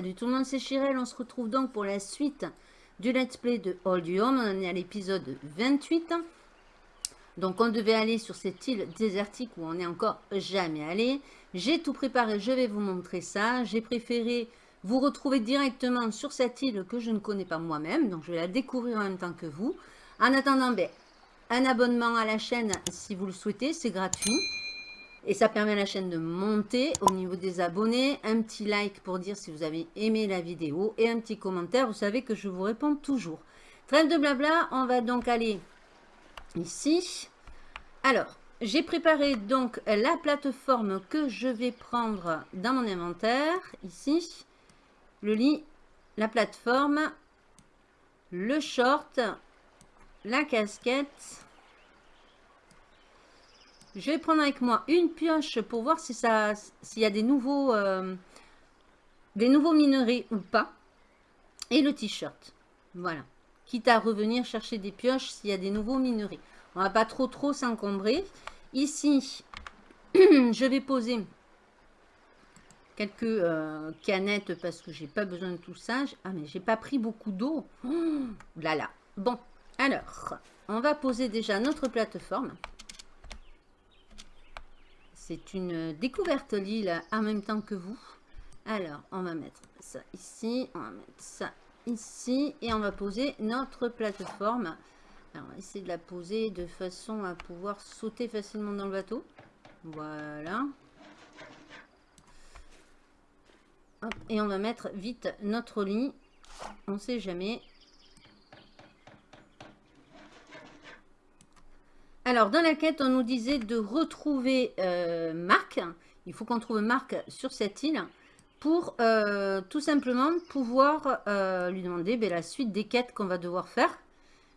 Salut tout le monde, c'est Chirel. On se retrouve donc pour la suite du let's play de All You Home. On est à l'épisode 28. Donc on devait aller sur cette île désertique où on n'est encore jamais allé. J'ai tout préparé, je vais vous montrer ça. J'ai préféré vous retrouver directement sur cette île que je ne connais pas moi-même. Donc je vais la découvrir en même temps que vous. En attendant, ben, un abonnement à la chaîne si vous le souhaitez, c'est gratuit. Et ça permet à la chaîne de monter au niveau des abonnés. Un petit like pour dire si vous avez aimé la vidéo. Et un petit commentaire, vous savez que je vous réponds toujours. Trêve de blabla, on va donc aller ici. Alors, j'ai préparé donc la plateforme que je vais prendre dans mon inventaire. Ici, le lit, la plateforme, le short, la casquette je vais prendre avec moi une pioche pour voir si ça, s'il y a des nouveaux, euh, des nouveaux minerais ou pas. Et le t-shirt. Voilà. Quitte à revenir chercher des pioches s'il y a des nouveaux minerais. On va pas trop trop s'encombrer. Ici, je vais poser quelques euh, canettes parce que j'ai pas besoin de tout ça. Ah mais j'ai pas pris beaucoup d'eau. Oh, là là. Bon, alors, on va poser déjà notre plateforme. C'est une découverte l'île en même temps que vous. Alors, on va mettre ça ici, on va mettre ça ici et on va poser notre plateforme. On va essayer de la poser de façon à pouvoir sauter facilement dans le bateau. Voilà. et on va mettre vite notre lit. On sait jamais. Alors, dans la quête, on nous disait de retrouver euh, Marc. Il faut qu'on trouve Marc sur cette île pour euh, tout simplement pouvoir euh, lui demander ben, la suite des quêtes qu'on va devoir faire.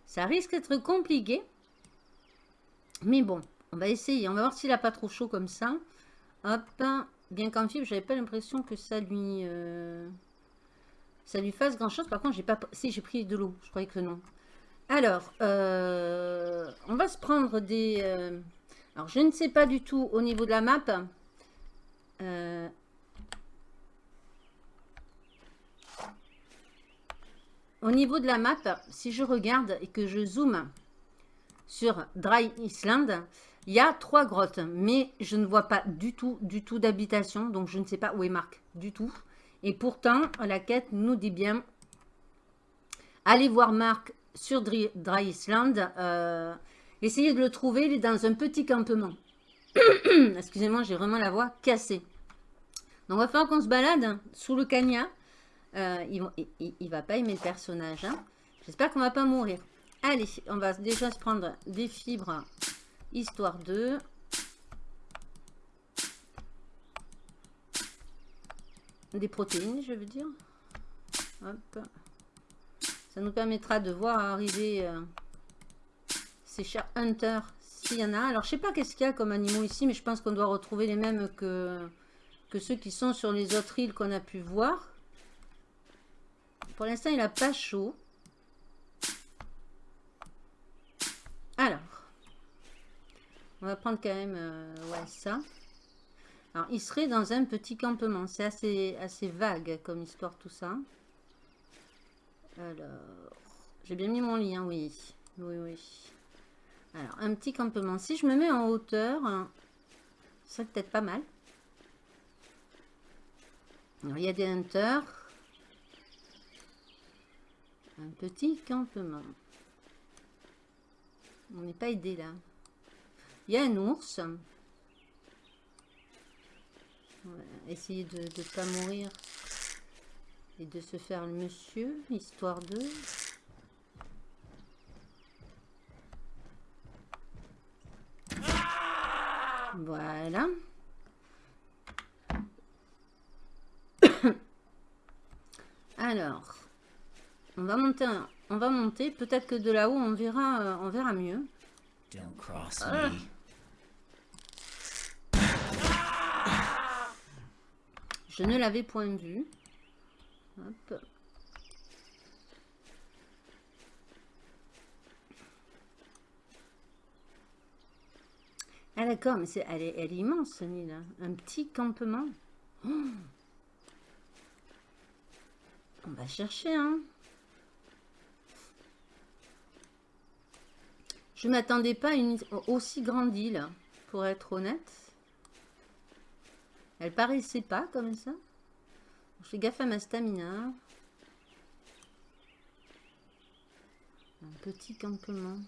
Ça risque d'être compliqué. Mais bon, on va essayer. On va voir s'il n'a pas trop chaud comme ça. Hop, bien qu'en fibre, j'avais pas l'impression que ça lui, ça lui fasse grand chose. Par contre, j'ai pas, si j'ai pris de l'eau, je croyais que non. Alors, euh, on va se prendre des... Euh, alors, je ne sais pas du tout au niveau de la map. Euh, au niveau de la map, si je regarde et que je zoome sur Dry Island, il y a trois grottes, mais je ne vois pas du tout, du tout d'habitation, donc je ne sais pas où est Marc, du tout. Et pourtant, la quête nous dit bien, allez voir Marc sur Dry, Island. Euh, essayez de le trouver, dans un petit campement. Excusez-moi, j'ai vraiment la voix cassée. Donc, on va faire qu'on se balade sous le cagna. Euh, il, il, va pas aimer le personnage. Hein. J'espère qu'on va pas mourir. Allez, on va déjà se prendre des fibres, histoire de... Des protéines, je veux dire. Hop. Ça nous permettra de voir arriver euh, ces chers hunters, s'il y en a. Alors, je sais pas qu'est-ce qu'il y a comme animaux ici, mais je pense qu'on doit retrouver les mêmes que, que ceux qui sont sur les autres îles qu'on a pu voir. Pour l'instant, il n'a pas chaud. Alors, on va prendre quand même euh, ouais, ça. Alors, il serait dans un petit campement. C'est assez, assez vague comme histoire tout ça. Alors, j'ai bien mis mon lien, oui. Oui, oui. Alors, un petit campement. Si je me mets en hauteur, c'est peut-être pas mal. Alors, il y a des hunters. Un petit campement. On n'est pas aidé là. Il y a un ours. essayer de ne pas mourir et de se faire le monsieur, histoire de... Voilà. Alors, on va monter, on va monter. Peut-être que de là-haut, on verra, euh, on verra mieux. Ah. Je ne l'avais point vu. Ah d'accord, mais c'est elle, est, elle est immense, cette île. Hein. Un petit campement. Oh On va chercher, hein. Je m'attendais pas à une aussi grande île, pour être honnête. Elle paraissait pas comme ça. Fais gaffe ma stamina. Un petit campement.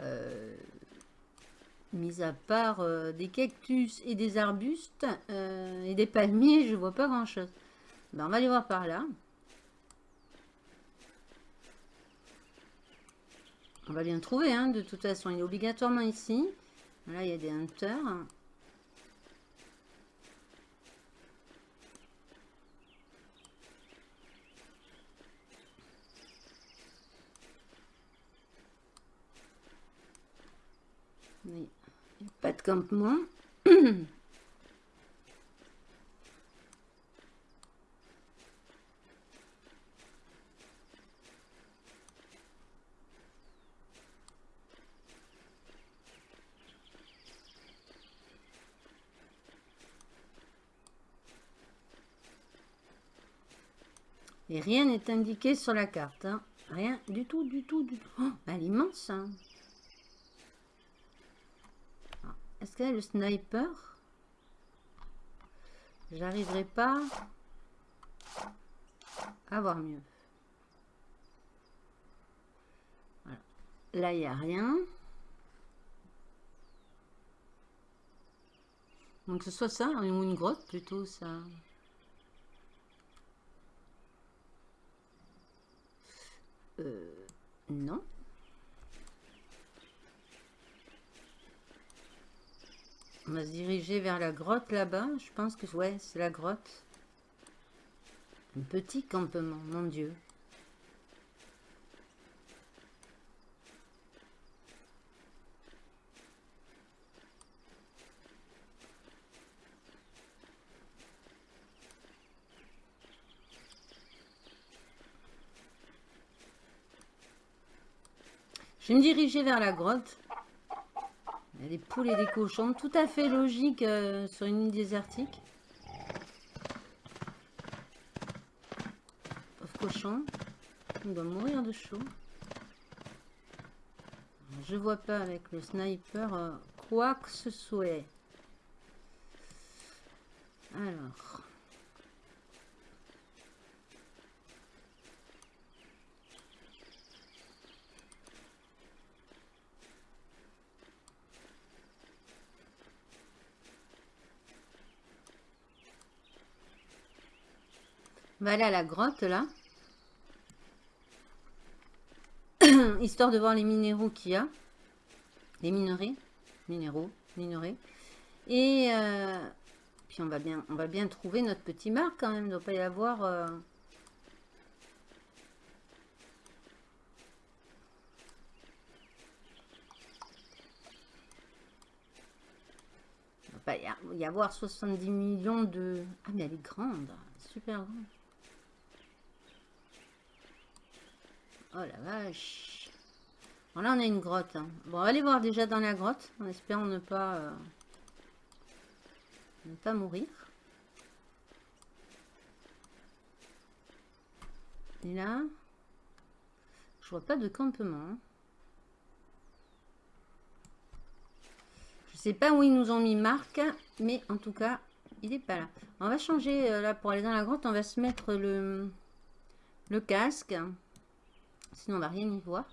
Euh, mis à part euh, des cactus et des arbustes euh, et des palmiers, je vois pas grand chose. Ben, on va aller voir par là. On va bien trouver, hein, de toute façon. Il est obligatoirement ici. Là, il y a des hunters. Il pas de campement. Et rien n'est indiqué sur la carte. Hein. Rien du tout, du tout, du tout. Oh, elle est immense. Hein. Ah, est-ce qu'elle a le sniper? J'arriverai pas à voir mieux. Là, il n'y a rien. Donc, ce soit ça, ou une grotte plutôt, ça. Euh, non. On va se diriger vers la grotte là-bas. Je pense que ouais, c'est la grotte. Un petit campement, mon Dieu. Je vais me diriger vers la grotte. Il y a des poules et des cochons. Tout à fait logique euh, sur une île désertique. Pauvre cochon. Il doit mourir de chaud. Je vois pas avec le sniper euh, quoi que ce soit. Alors. On va aller à la grotte là. Histoire de voir les minéraux qu'il y a. Les minerais. Minéraux. Minerais. Et euh, puis on va, bien, on va bien trouver notre petit marque quand même. Il ne doit pas y avoir... Euh, il va y avoir 70 millions de... Ah mais elle est grande. Super grande. Oh la vache. Bon, là, on a une grotte. Hein. Bon, on va aller voir déjà dans la grotte, en espérant ne pas, euh, ne pas mourir. Et là, je vois pas de campement. Hein. Je sais pas où ils nous ont mis Marc, mais en tout cas, il est pas là. On va changer, euh, là, pour aller dans la grotte, on va se mettre le, le casque. Sinon, on va rien y voir.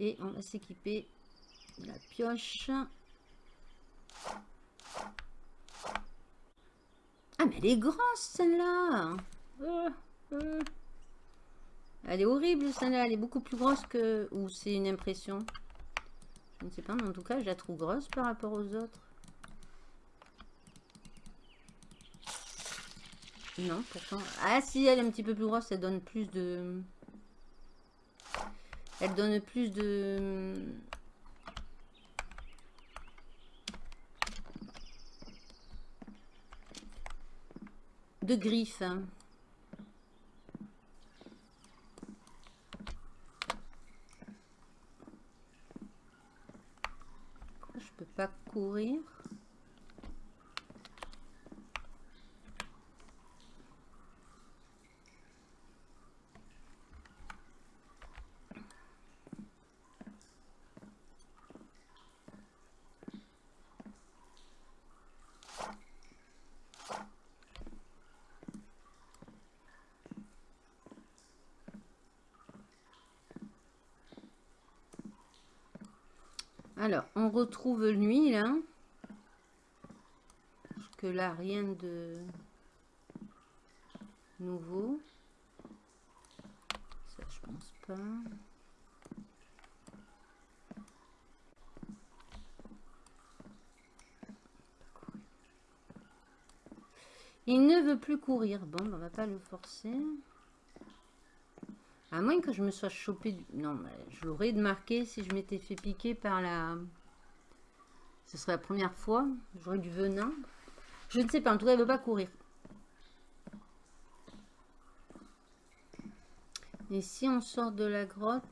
Et on va s'équiper la pioche. Ah, mais elle est grosse, celle-là euh, euh. Elle est horrible, celle-là. Elle est beaucoup plus grosse que... Ou c'est une impression Je ne sais pas, mais en tout cas, je la trouve grosse par rapport aux autres. Non, pourtant... Ah, si, elle est un petit peu plus grosse, ça donne plus de... Elle donne plus de... griffes. Je peux pas courir. On retrouve nuit, là. que là, rien de nouveau. Ça, je pense pas. Il ne veut plus courir. Bon, on va pas le forcer. À moins que je me sois chopé... Non, je l'aurais marqué si je m'étais fait piquer par la... Ce serait la première fois. J'aurais du venin. Je ne sais pas. En tout cas, il ne veut pas courir. Et si on sort de la grotte...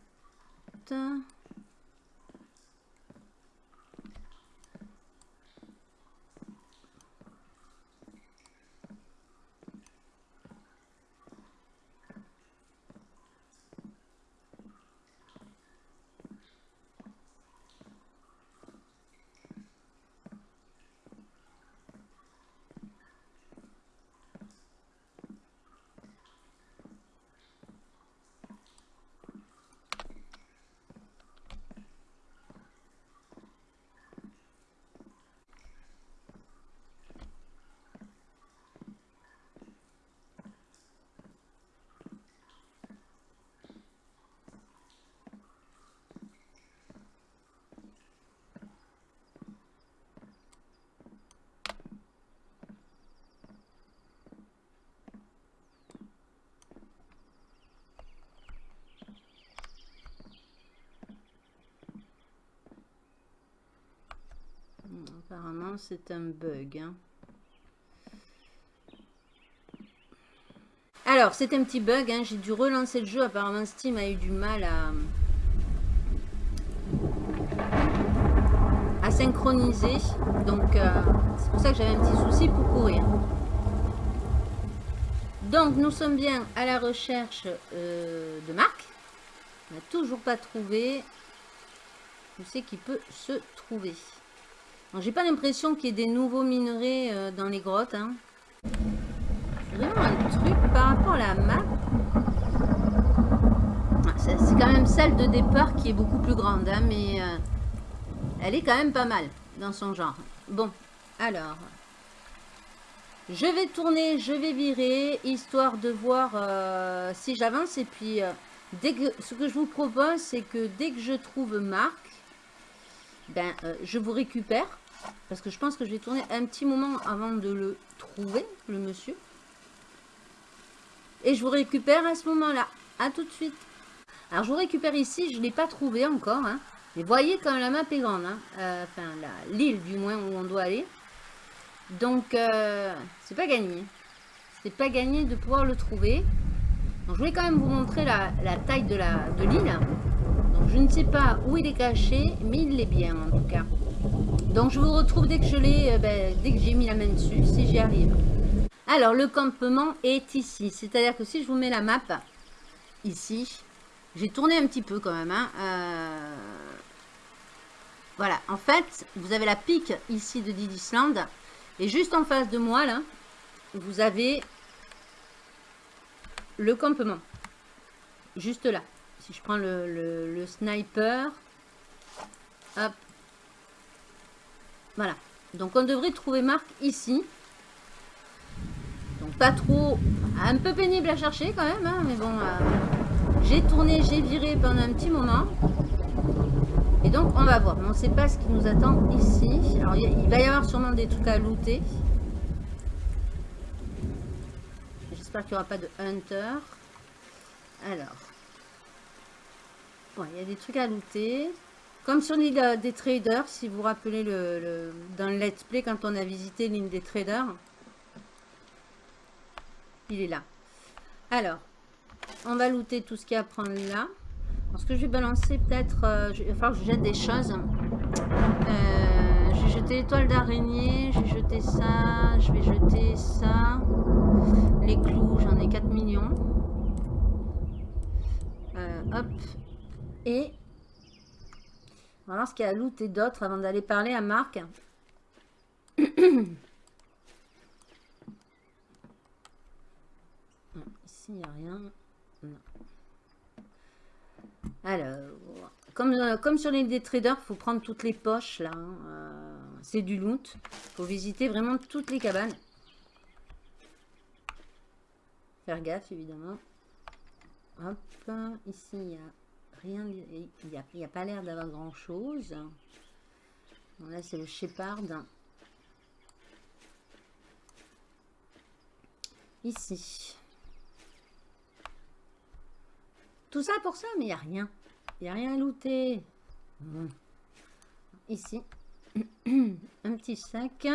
Apparemment, c'est un bug. Hein. Alors, c'est un petit bug. Hein. J'ai dû relancer le jeu. Apparemment, Steam a eu du mal à, synchroniser. Donc, euh, c'est pour ça que j'avais un petit souci pour courir. Donc, nous sommes bien à la recherche euh, de Marc. On n'a toujours pas trouvé. Je sais qu'il peut se trouver? J'ai pas l'impression qu'il y ait des nouveaux minerais euh, dans les grottes. Hein. Vraiment un truc par rapport à la map. Ah, c'est quand même celle de départ qui est beaucoup plus grande. Hein, mais euh, elle est quand même pas mal dans son genre. Bon, alors. Je vais tourner, je vais virer, histoire de voir euh, si j'avance. Et puis, dès que, ce que je vous propose, c'est que dès que je trouve Marc, ben, je vous récupère. Parce que je pense que je vais tourner un petit moment avant de le trouver, le monsieur. Et je vous récupère à ce moment-là. À tout de suite. Alors, je vous récupère ici. Je ne l'ai pas trouvé encore. Hein. Mais voyez quand la map est grande. Hein. Euh, enfin, l'île du moins où on doit aller. Donc, euh, c'est pas gagné. C'est pas gagné de pouvoir le trouver. Donc, je voulais quand même vous montrer la, taille de l'île. De Donc, je ne sais pas où il est caché, mais il l'est bien en tout cas. Donc je vous retrouve dès que je l'ai, euh, ben, dès que j'ai mis la main dessus, si j'y arrive. Alors le campement est ici, c'est-à-dire que si je vous mets la map ici, j'ai tourné un petit peu quand même. Hein, euh, voilà, en fait, vous avez la pique ici de Didisland. Et juste en face de moi, là, vous avez le campement. Juste là. Si je prends le, le sniper, hop, voilà. Donc on devrait trouver Marc ici. Donc pas trop... Un peu pénible à chercher quand même. Hein, mais bon, euh, j'ai tourné, j'ai viré pendant un petit moment. Et donc on va voir. on ne sait pas ce qui nous attend ici. Alors il va y avoir sûrement des trucs à looter. J'espère qu'il n'y aura pas de hunter. Alors. Bon, il y a des trucs à looter. Comme sur l'île des traders, si vous vous rappelez le, dans le let's play, quand on a visité l'île des traders. Il est là. Alors, on va looter tout ce qu'il y a à prendre là. ce que je vais balancer, peut-être, euh, il que je jette des choses. Euh, je vais jeter l'étoile d'araignée, je vais jeter ça, je vais jeter ça. Les clous, j'en ai 4 millions. Euh, hop. Et on va voir ce qu'il y a à looter d'autres avant d'aller parler à Marc. ici, il n'y a rien. Alors, comme, euh, comme sur les des traders, il faut prendre toutes les poches là. Hein, euh, c'est du loot. Il faut visiter vraiment toutes les cabanes. Faire gaffe évidemment. Hop, ici il n'y a rien, il n'y a, pas l'air d'avoir grand chose. là c'est le Shepard. Ici. Tout ça pour ça, mais il n'y a rien. Il n'y a rien à looter. Ici. Un petit sac.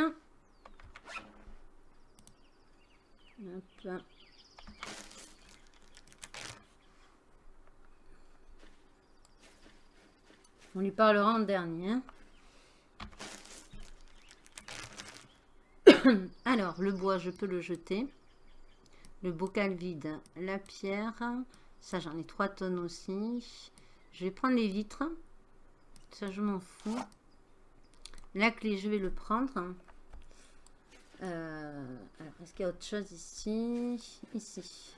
On lui parlera en dernier. Hein. Alors, le bois, je peux le jeter. Le bocal vide, la pierre. Ça, j'en ai 3 tonnes aussi. Je vais prendre les vitres. Ça, je m'en fous. La clé, je vais le prendre. Euh, est-ce qu'il y a autre chose ici? Ici.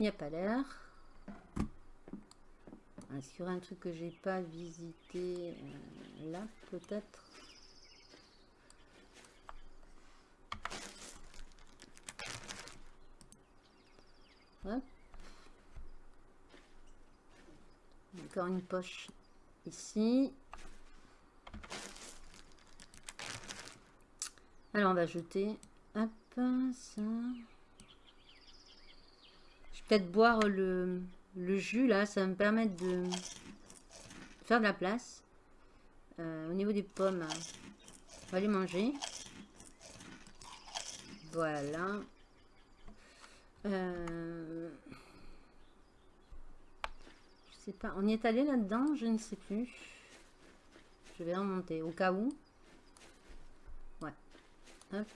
Il n'y a pas l'air. Est-ce qu'il y aura un truc que j'ai pas visité euh, là, peut-être Encore une poche ici. Alors, on va jeter. Hop, ça. Peut-être boire le, le, jus, là. Ça me permettre de faire de la place. Euh, au niveau des pommes, on va les manger. Voilà. Euh, je sais pas. On y est allé là-dedans? Je ne sais plus. Je vais remonter au cas où. Ouais. Hop.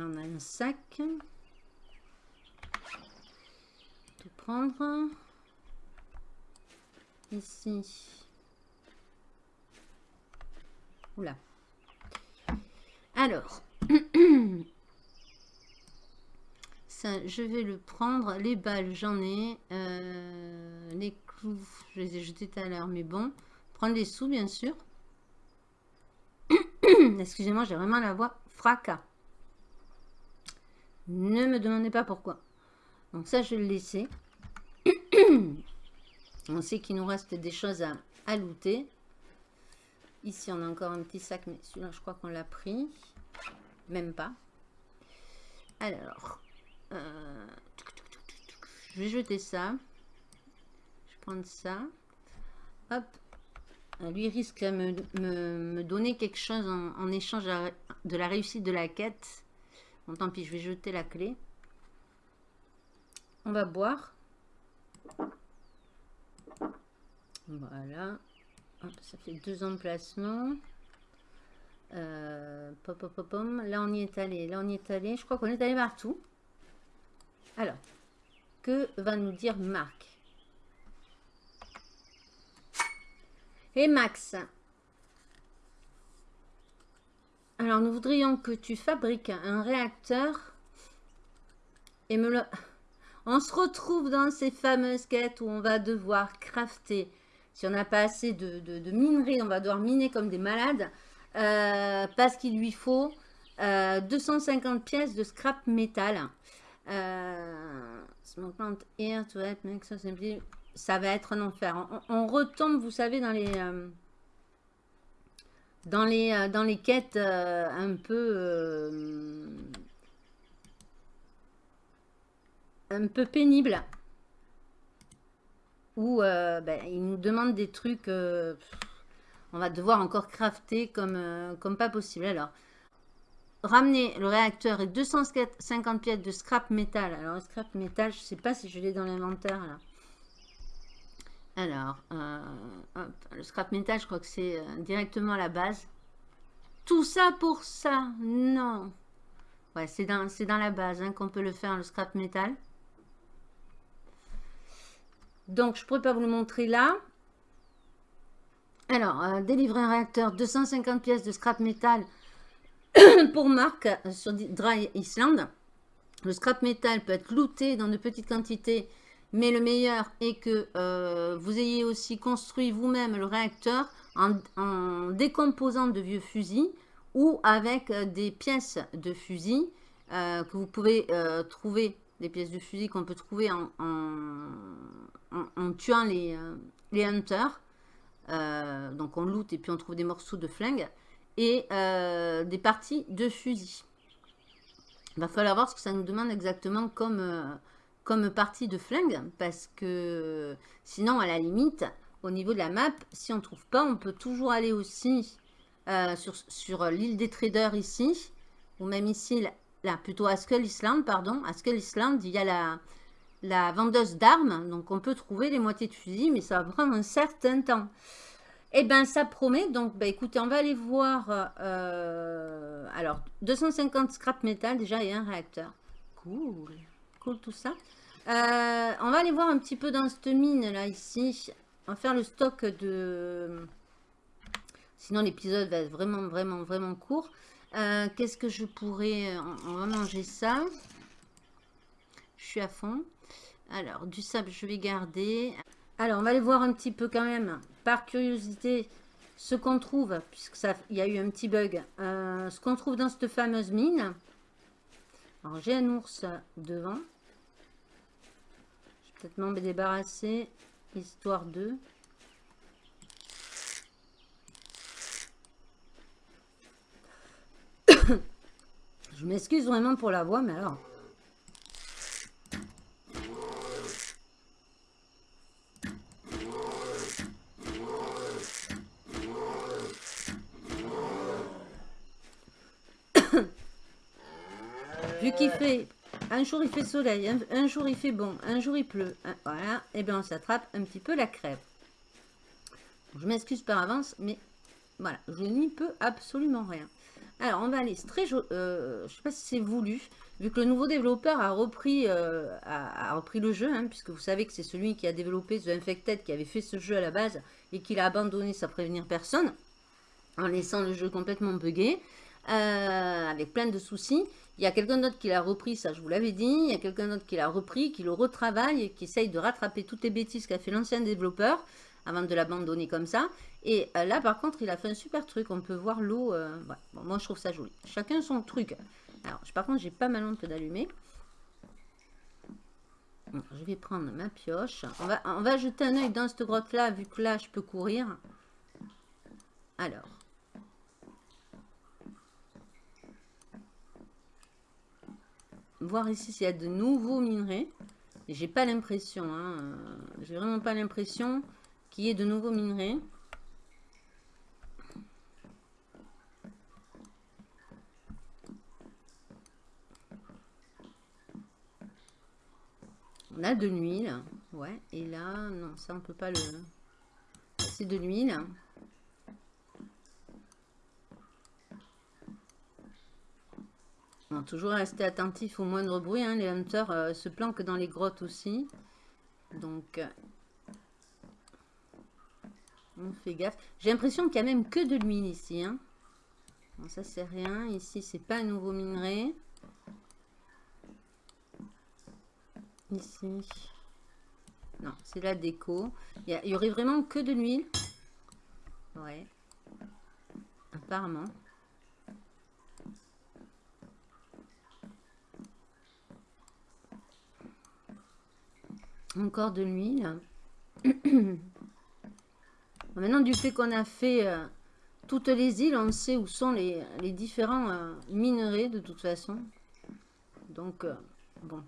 On a un sac. Tout prendre. Ici. Oula. Alors. je vais le prendre. Les balles, j'en ai. Euh, les clous, je les ai jetés tout à l'heure, mais bon. Prendre les sous, bien sûr. Excusez-moi, j'ai vraiment la voix fracas. Ne me demandez pas pourquoi. Donc ça, je vais le laisser. on sait qu'il nous reste des choses à, à looter. Ici, on a encore un petit sac, mais celui-là, je crois qu'on l'a pris. Même pas. Alors, euh, je vais jeter ça. Je vais prendre ça. Hop. Euh, lui risque de me, donner quelque chose en, échange de la réussite de la quête. Bon, tant pis, je vais jeter la clé. On va boire. Voilà. ça fait deux emplacements. Euh, pop, pop, pop, Là, on y est allé. Là, on y est allé. Je crois qu'on est allé partout. Alors, que va nous dire Marc? Et Max? Alors, nous voudrions que tu fabriques un réacteur et me le... On se retrouve dans ces fameuses quêtes où on va devoir crafter. Si on n'a pas assez de, de, on va devoir miner comme des malades. Euh, parce qu'il lui faut 250 euh, pièces de scrap métal. Euh, ça va être un enfer. On, retombe, vous savez, dans les euh, dans les euh, dans les quêtes un peu un peu pénibles où ben, ils nous demandent des trucs. on va devoir encore crafter comme comme pas possible. Alors ramener le réacteur et 250 pièces de scrap métal. Alors, scrap métal, je sais pas si je l'ai dans l'inventaire là. Alors, euh, le scrap métal, je crois que c'est euh, directement la base. Tout ça pour ça Non. Ouais, c'est dans, dans la base hein, qu'on peut le faire, le scrap métal. Donc, je ne pourrais pas vous le montrer là. Alors, euh, délivrer un réacteur, 250 pièces de scrap métal pour marque sur Dry Island. Le scrap metal peut être looté dans de petites quantités, mais le meilleur est que euh, vous ayez aussi construit vous-même le réacteur en, décomposant de vieux fusils ou avec euh, des pièces de fusil euh, que vous pouvez trouver, des pièces de fusil qu'on peut trouver en, tuant les, les hunters. donc on loot et puis on trouve des morceaux de flingue et des parties de fusil. Il va falloir voir ce que ça nous demande exactement comme, comme partie de flingue. Parce que sinon, à la limite, au niveau de la map, si on trouve pas, on peut toujours aller aussi euh, sur, sur l'île des traders ici. Ou même ici, là, plutôt à Skull Island, pardon. À Skull Island, il y a la, la vendeuse d'armes. Donc on peut trouver les moitiés de fusil, mais ça va prendre un certain temps. Eh bien, ça promet. Donc, bah, écoutez, on va aller voir. Euh, alors, 250 scrap metal déjà et un réacteur. Cool. Tout ça. Euh, on va aller voir un petit peu dans cette mine là, ici. On va faire le stock de... Sinon, l'épisode va être vraiment, vraiment, vraiment court. Euh, qu'est-ce que je pourrais... On va manger ça. Je suis à fond. Alors, du sable, je vais garder. Alors, on va aller voir un petit peu quand même, par curiosité, ce qu'on trouve, puisqu'il y a eu un petit bug, euh, ce qu'on trouve dans cette fameuse mine. Alors, j'ai un ours devant. Peut-être m'en débarrasser, histoire de... Je m'excuse vraiment pour la voix, mais alors... Vu qu'il fait, un jour il fait soleil, un, jour il fait bon, un jour il pleut, voilà, et eh bien on s'attrape un petit peu la crève. Je m'excuse par avance, mais voilà, je n'y peux absolument rien. Alors, on va aller, très, euh, je sais pas si c'est voulu, vu que le nouveau développeur a repris, euh, le jeu, hein, puisque vous savez que c'est celui qui a développé The Infected, qui avait fait ce jeu à la base, et qu'il a abandonné sans prévenir personne, en laissant le jeu complètement buggé, euh, avec plein de soucis. Il y a quelqu'un d'autre qui l'a repris, ça je vous l'avais dit. Il y a quelqu'un d'autre qui l'a repris, qui le retravaille et qui essaye de rattraper toutes les bêtises qu'a fait l'ancien développeur avant de l'abandonner comme ça. Et euh, là, par contre, il a fait un super truc. On peut voir l'eau. Euh, moi, je trouve ça joli. Chacun son truc. Alors, par contre, j'ai pas ma lampe d'allumer. Je vais prendre ma pioche. On va, on va jeter un oeil dans cette grotte-là, vu que là, je peux courir. Alors. Voir ici s'il y a de nouveaux minerais. J'ai pas l'impression, hein, euh, j'ai vraiment pas l'impression qu'il y ait de nouveaux minerais. On a de l'huile, ouais, et là, non, ça on peut pas le... C'est de l'huile. Toujours rester attentif au moindre bruit. Hein. Les hunters euh, se planquent dans les grottes aussi. Donc, euh, on fait gaffe. J'ai l'impression qu'il n'y a même que de l'huile ici. Hein. ça, c'est rien. Ici, c'est pas un nouveau minerai. Ici. Non, c'est la déco. Il y, y, aurait vraiment que de l'huile. Ouais. Apparemment. Encore de l'huile. Maintenant, du fait qu'on a fait euh, toutes les îles, on sait où sont les, différents euh, minerais de toute façon. Donc, euh, bon.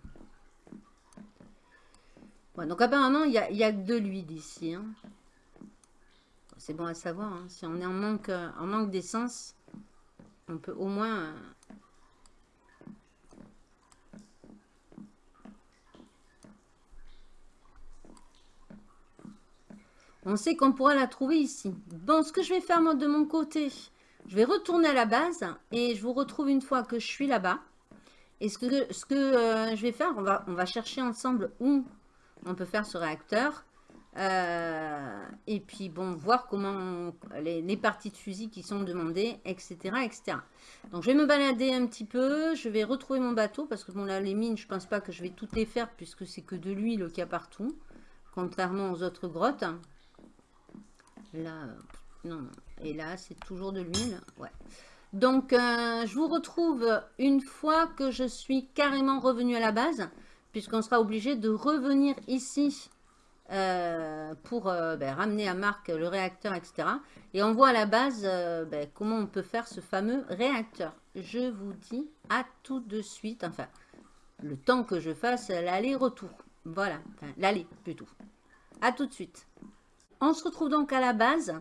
Donc, apparemment, il y a, y a, de l'huile ici. Hein. C'est bon à savoir. Hein. Si on est en manque, en manque d'essence, on peut au moins On sait qu'on pourra la trouver ici. Bon, ce que je vais faire moi de mon côté, je vais retourner à la base et je vous retrouve une fois que je suis là-bas. Et ce que, euh, je vais faire, on va, on va chercher ensemble où on peut faire ce réacteur. Euh, et puis, bon, voir comment les, parties de fusil qui sont demandées, etc., etc. Donc, je vais me balader un petit peu. Je vais retrouver mon bateau parce que, bon, là, les mines, je pense pas que je vais toutes les faire puisque c'est que de l'huile qu'il y a partout. Contrairement aux autres grottes. Là, non. Et là, c'est toujours de l'huile. Ouais. Donc, euh, je vous retrouve une fois que je suis carrément revenu à la base puisqu'on sera obligé de revenir ici euh, pour euh, ben, ramener à Marc le réacteur, etc. Et on voit à la base euh, ben, comment on peut faire ce fameux réacteur. Je vous dis à tout de suite, enfin, le temps que je fasse l'aller-retour. Voilà, l'aller plutôt. À tout de suite. On se retrouve donc à la base.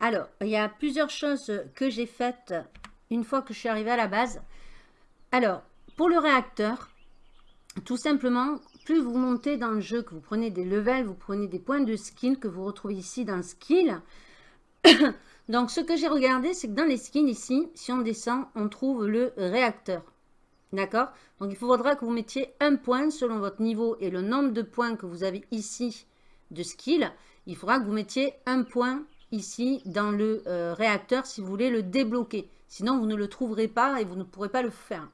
Alors, il y a plusieurs choses que j'ai faites une fois que je suis arrivée à la base. Alors, pour le réacteur, tout simplement, plus vous montez dans le jeu, que vous prenez des levels, vous prenez des points de skill que vous retrouvez ici dans skill. Donc, ce que j'ai regardé, c'est que dans les skins ici, si on descend, on trouve le réacteur. D'accord? Donc, il faudra que vous mettiez un point selon votre niveau et le nombre de points que vous avez ici de skill. Il faudra que vous mettiez un point ici dans le euh, réacteur si vous voulez le débloquer. Sinon, vous ne le trouverez pas et vous ne pourrez pas le faire.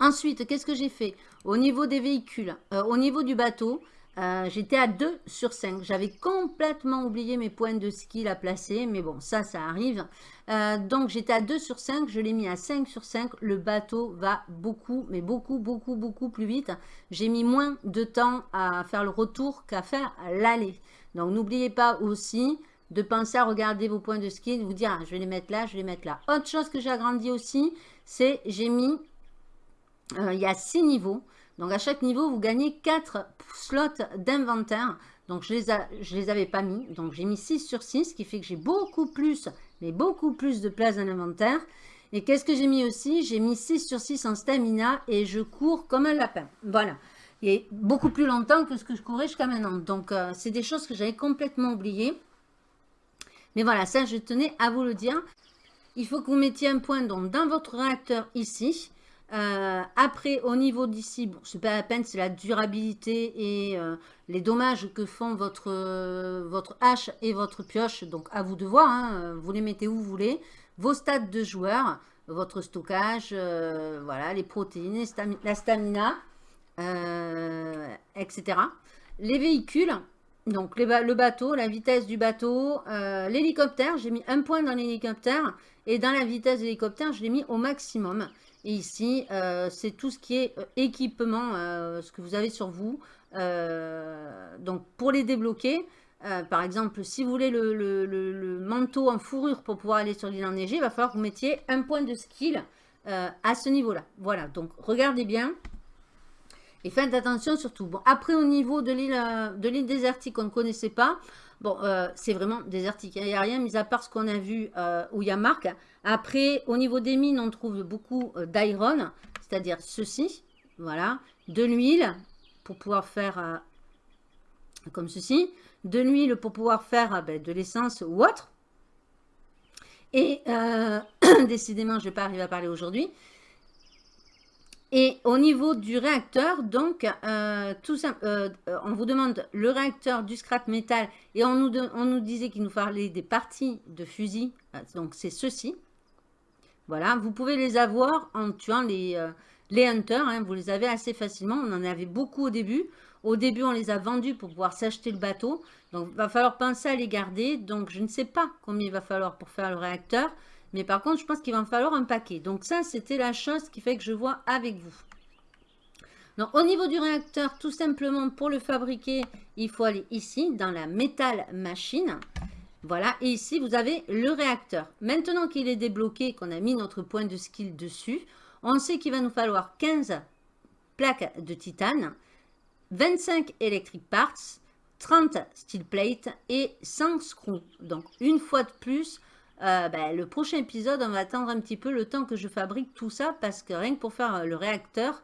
Ensuite, qu'est-ce que j'ai fait? Au niveau des véhicules, euh, au niveau du bateau, euh, j'étais à 2 sur 5. J'avais complètement oublié mes points de skill à placer, mais bon, ça, ça arrive. Euh, donc, j'étais à 2 sur 5, je l'ai mis à 5 sur 5. Le bateau va beaucoup, mais beaucoup, beaucoup, beaucoup plus vite. J'ai mis moins de temps à faire le retour qu'à faire l'aller. Donc, n'oubliez pas aussi de penser à regarder vos points de skill, vous dire, ah, je vais les mettre là, je vais les mettre là. Autre chose que j'ai agrandi aussi, c'est j'ai mis euh, il y a six niveaux. Donc, à chaque niveau, vous gagnez 4 slots d'inventaire. Donc, je les, les avais pas mis. Donc, j'ai mis 6 sur 6, ce qui fait que j'ai beaucoup plus, mais beaucoup plus de place dans l'inventaire. Et qu'est-ce que j'ai mis aussi? J'ai mis 6 sur 6 en stamina et je cours comme un lapin. Voilà. Et beaucoup plus longtemps que ce que je courais jusqu'à maintenant. Donc, euh, c'est des choses que j'avais complètement oubliées. Mais voilà, ça, je tenais à vous le dire. Il faut que vous mettiez un point dans votre réacteur ici. Euh, après, au niveau d'ici, bon, c'est pas la peine, c'est la durabilité et euh, les dommages que font votre, euh, votre hache et votre pioche. Donc, à vous de voir, hein, vous les mettez où vous voulez. Vos stats de joueurs, votre stockage, voilà, les protéines, la stamina, etc. Les véhicules, donc le bateau, la vitesse du bateau, l'hélicoptère, j'ai mis un point dans l'hélicoptère et dans la vitesse de l'hélicoptère, je l'ai mis au maximum. Et ici, euh, c'est tout ce qui est euh, équipement, euh, ce que vous avez sur vous. donc, pour les débloquer, par exemple, si vous voulez le, manteau en fourrure pour pouvoir aller sur l'île enneigée, il va falloir que vous mettiez un point de skill à ce niveau-là. Voilà, donc regardez bien. Et faites attention surtout. Bon, après, au niveau de l'île désertique, on ne connaissait pas. Bon, euh, c'est vraiment désertique. Il n'y a rien, mis à part ce qu'on a vu euh, où il y a Marc. Après, au niveau des mines, on trouve beaucoup euh, d'iron, c'est-à-dire ceci. Voilà. De l'huile pour pouvoir faire comme ceci. De l'huile pour pouvoir faire ben, de l'essence ou autre. Et décidément, je ne vais pas arriver à parler aujourd'hui. Et au niveau du réacteur, donc, euh, tout ça, euh, on vous demande le réacteur du scrap métal et on nous, on nous disait qu'il nous fallait des parties de fusil. Euh, donc, c'est ceci. Voilà, vous pouvez les avoir en tuant les, les hunters. Hein, vous les avez assez facilement. On en avait beaucoup au début. Au début, on les a vendus pour pouvoir s'acheter le bateau. Donc, il va falloir penser à les garder. Donc, je ne sais pas combien il va falloir pour faire le réacteur. Mais par contre, je pense qu'il va me falloir un paquet. Donc ça, c'était la chose qui fait que je vois avec vous. Donc, au niveau du réacteur, tout simplement, pour le fabriquer, il faut aller ici, dans la métal machine. Voilà, et ici, vous avez le réacteur. Maintenant qu'il est débloqué, qu'on a mis notre point de skill dessus, on sait qu'il va nous falloir 15 plaques de titane, 25 electric parts, 30 steel plate et 100 screws. Donc, une fois de plus, euh, ben, le prochain épisode, on va attendre un petit peu le temps que je fabrique tout ça parce que rien que pour faire euh, le réacteur,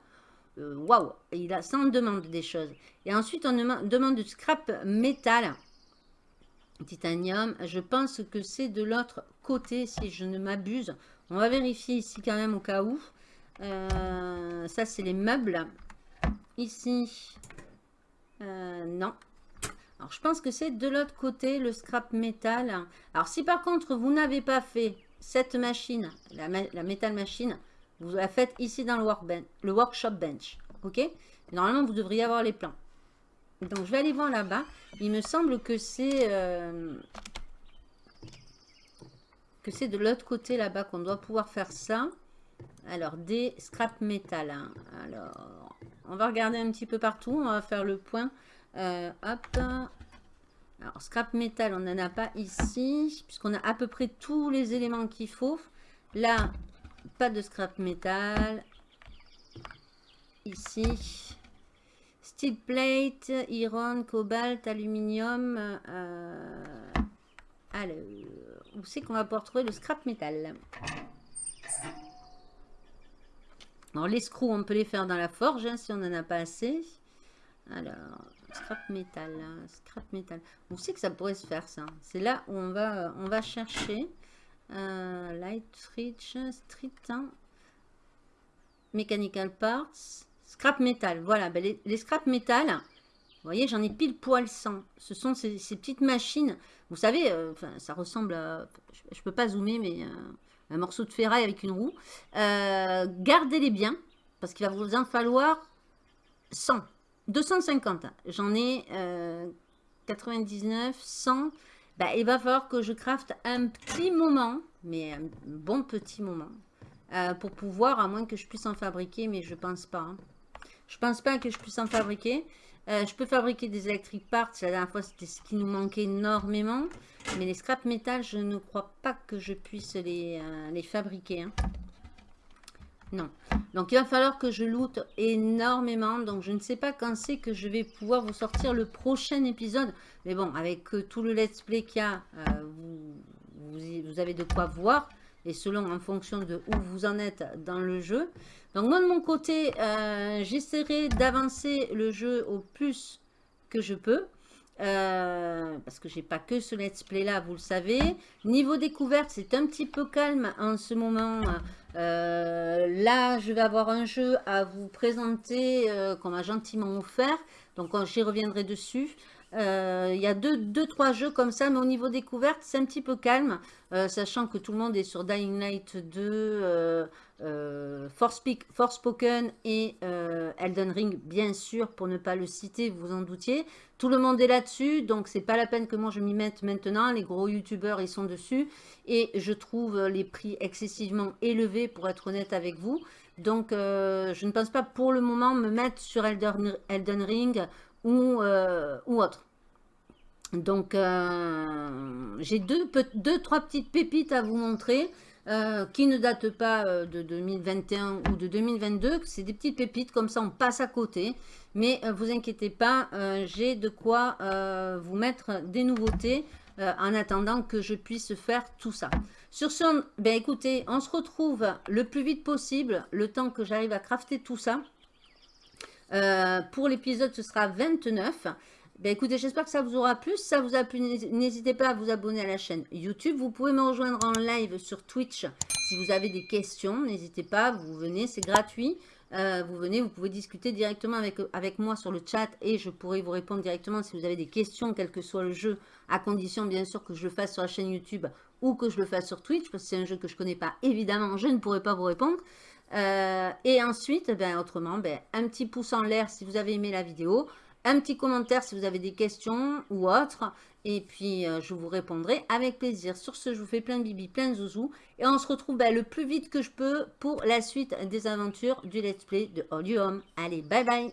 euh, waouh, il a, ça en demande des choses. Et ensuite, on demande du scrap métal, titanium. Je pense que c'est de l'autre côté, si je ne m'abuse. On va vérifier ici quand même au cas où. ça, c'est les meubles. Ici, non. Alors, je pense que c'est de l'autre côté, le scrap métal. Alors, si par contre, vous n'avez pas fait cette machine, la, métal machine, vous la faites ici dans le, workshop bench. Ok? Normalement, vous devriez avoir les plans. Donc, je vais aller voir là-bas. Il me semble que c'est... Euh, de l'autre côté là-bas qu'on doit pouvoir faire ça. Alors, des scrap metal. Hein. Alors, on va regarder un petit peu partout. On va faire le point. Euh, hop. Alors, scrap metal, on n'en a pas ici. Puisqu'on a à peu près tous les éléments qu'il faut. Là, pas de scrap metal. Ici. Steel plate, iron, cobalt, aluminium. Euh, alors, où c'est qu'on va pouvoir trouver le scrap metal Alors, les screws, on peut les faire dans la forge hein, si on n'en a pas assez. Alors, scrap metal, hein, scrap metal. Où c'est que ça pourrait se faire ça C'est là où on va, on va chercher. Euh, light Rich, Street, hein. Mechanical Parts, Scrap Metal. Voilà, ben les, scrap metal, vous voyez, j'en ai pile poil 100. Ce sont ces, petites machines. Vous savez, euh, ça ressemble à... Je ne peux pas zoomer, mais euh, un morceau de ferraille avec une roue. Gardez-les bien, parce qu'il va vous en falloir 100. 250. J'en ai 99, 100. Bah, il va falloir que je crafte un petit moment, mais un bon petit moment, euh, pour pouvoir, à moins que je puisse en fabriquer, mais je pense pas. Hein. Je pense pas que je puisse en fabriquer. Euh, je peux fabriquer des electric parts. La dernière fois, c'était ce qui nous manquait énormément. Mais les scrap metal, je ne crois pas que je puisse les, euh, les fabriquer. Hein. Non. Donc, il va falloir que je loot énormément. Donc, je ne sais pas quand c'est que je vais pouvoir vous sortir le prochain épisode. Mais bon, avec euh, tout le let's play qu'il y a, euh, vous, avez de quoi voir. Et selon, en fonction de où vous en êtes dans le jeu. Donc, moi, de mon côté, euh, j'essaierai d'avancer le jeu au plus que je peux. Parce que j'ai pas que ce let's play là, vous le savez. Niveau découverte, c'est un petit peu calme en ce moment. Euh, là, je vais avoir un jeu à vous présenter euh, qu'on m'a gentiment offert. Donc, j'y reviendrai dessus. Euh, il y a deux, deux, trois jeux comme ça, mais au niveau découverte, c'est un petit peu calme, sachant que tout le monde est sur Dying Light 2, Force Forspoken et Elden Ring, bien sûr, pour ne pas le citer, vous en doutiez. Tout le monde est là-dessus, donc c'est pas la peine que moi je m'y mette maintenant. Les gros youtubeurs, ils sont dessus. Et je trouve les prix excessivement élevés, pour être honnête avec vous. Donc, euh, je ne pense pas pour le moment me mettre sur Elden, Ring ou, euh, ou autre. Donc, euh, j'ai deux, deux, trois petites pépites à vous montrer. Qui ne datent pas de 2021 ou de 2022. C'est des petites pépites, comme ça on passe à côté. Mais euh, vous inquiétez pas, euh, j'ai de quoi euh, vous mettre des nouveautés en attendant que je puisse faire tout ça. Sur ce, ben écoutez, on se retrouve le plus vite possible, le temps que j'arrive à crafter tout ça. pour l'épisode, ce sera 29. Ben écoutez, j'espère que ça vous aura plu. Si ça vous a plu, n'hésitez pas à vous abonner à la chaîne YouTube. Vous pouvez me rejoindre en live sur Twitch si vous avez des questions. N'hésitez pas, vous venez, c'est gratuit. Euh, vous venez, vous pouvez discuter directement avec, avec moi sur le chat et je pourrai vous répondre directement si vous avez des questions, quel que soit le jeu, à condition bien sûr que je le fasse sur la chaîne YouTube ou que je le fasse sur Twitch, parce que c'est un jeu que je ne connais pas, évidemment, je ne pourrai pas vous répondre. Euh, et ensuite, ben, autrement, ben, un petit pouce en l'air si vous avez aimé la vidéo, un petit commentaire si vous avez des questions ou autres. Et puis, euh, je vous répondrai avec plaisir. Sur ce, je vous fais plein de bibi, plein de zouzou. Et on se retrouve ben, le plus vite que je peux pour la suite des aventures du let's play de All Home. Allez, bye bye